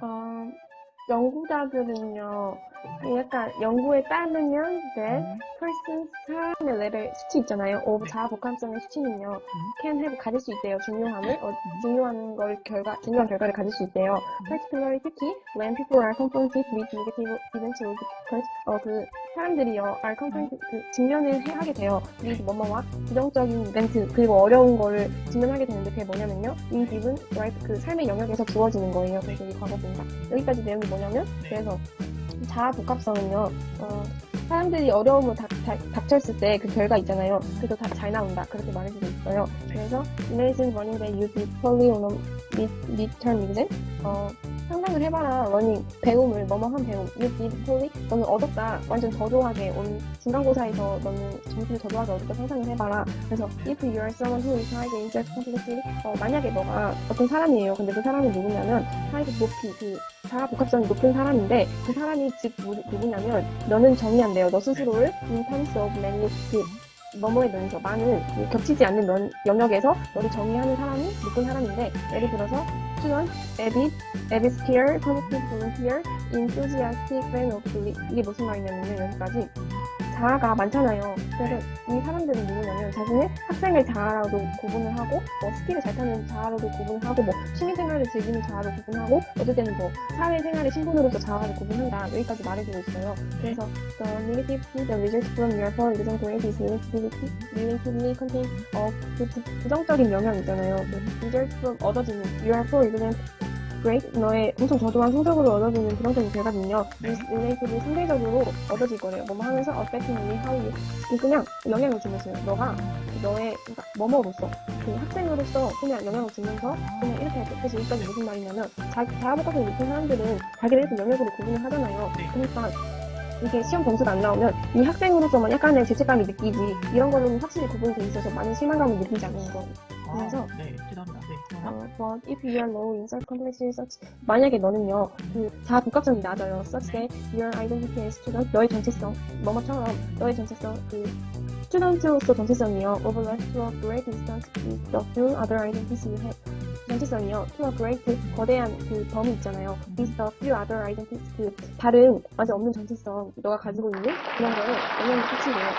Bye. 연구자들은요, 약간 연구에 따르면 that person 사람의 레벨 수치 있잖아요. of 자아 복합성의 수치는요, can have 가질 수 있대요. 중요함을 어, 중요한 걸 결과 중요한 결과를 가질 수 있대요. particularly 특히 when people are confronted with negative events or because 어, 그 사람들이요 are confronted 그 직면을 해, 하게 돼요. with 뭐뭐와 부정적인 이벤트 그리고 어려운 거를 직면하게 되는데 그게 뭐냐면요, in given life 그 삶의 영역에서 주어지는 거예요. 그래서 이 과거분사 여기까지 내용이 뭐냐 면 그래서 자아 복합성은요. 어, 사람들이 어려움을 닥, 닥, 닥 쳤을 때 그 결과 있잖아요. 그래서 다 잘 나온다. 그렇게 말해주고 있어요. 그래서 Imagine learning that you did poorly on a mid, midterm exam. 어, 상상을 해봐라. learning, 배움을, 뭐뭐한 배움. You did poorly. 너는 얻었다. 완전 저조하게 온 중간고사에서 너는 점수를 저조하게 얻었다. 상상을 해봐라. 그래서 if you are someone who is high in self-complexity, 어, 만약에 너가 어떤 사람이에요. 근데 그 사람이 누구냐면 high 높이 그 자아 복합성이 높은 사람인데 그 사람이 즉 누- 누구냐면 너는 정의한대요. 너 스스로를 in terms of many 그 면에서 많은 그 겹치지 않는 면, 영역에서 너를 정의하는 사람이 높은 사람인데 예를 들어서 student, avid, avid skier, positive volunteer, enthusiastic fan of belief 이게 무슨 말이냐면요 여기까지 자아가 많잖아요. 그래서 이 사람들은 누구냐면 자신의 학생을 자아로도 구분을 하고 뭐 스키를 잘 타는 자아로도 구분을 하고 뭐 취미생활을 즐기는 자아로 구분하고 어떨 때는 뭐 사회생활의 신분으로서 자아를 구분한다 여기까지 말해주고 있어요. 그래서 the negative the result from your for exam grade is relatively relatively contain 어, 그 부, 부정적인 영향 있잖아요. 그 result from 얻어지는 your grade 너의 엄청 저조한 성적으로 얻어지는 부정적인 결과는요. is relatively 상대적으로 얻어질 거래요. 뭐뭐 하면서 affectingly how you 이 그냥 영향을 주면서요. 너가 너의 그러니까 뭐뭐로서 그 학생으로서 그냥 영향을 주면서 그냥 이렇게 할때 그래서 여기까지 무슨 말이냐면 자, 자아복합성 높은 사람들은 자기를 그 영역으로 구분을 하잖아요. 네. 그러니까 이게 시험 점수가 안 나오면 이 학생으로서만 약간의 죄책감이 느끼지 이런 거는 확실히 구분돼 있어서 많은 실망감을 느끼지 않는 거. 그래서 아, 네, 대단합니다. 네, 그러나 어, but if you are low in self-confidence such 만약에 너는요 그 복합성이 낮아요 such that your identity as student 너의 정체성 뭐뭐처럼 너의 정체성 그 스튜던트로서 정체성이요 overlap to a great distance with the few other identities you have 정체성이요 to a great 거대한 그 범위 있잖아요 with the few other identities 그 다른 아직 없는 정체성 너가 가지고 있는 그런 거를 영향을 끼치고요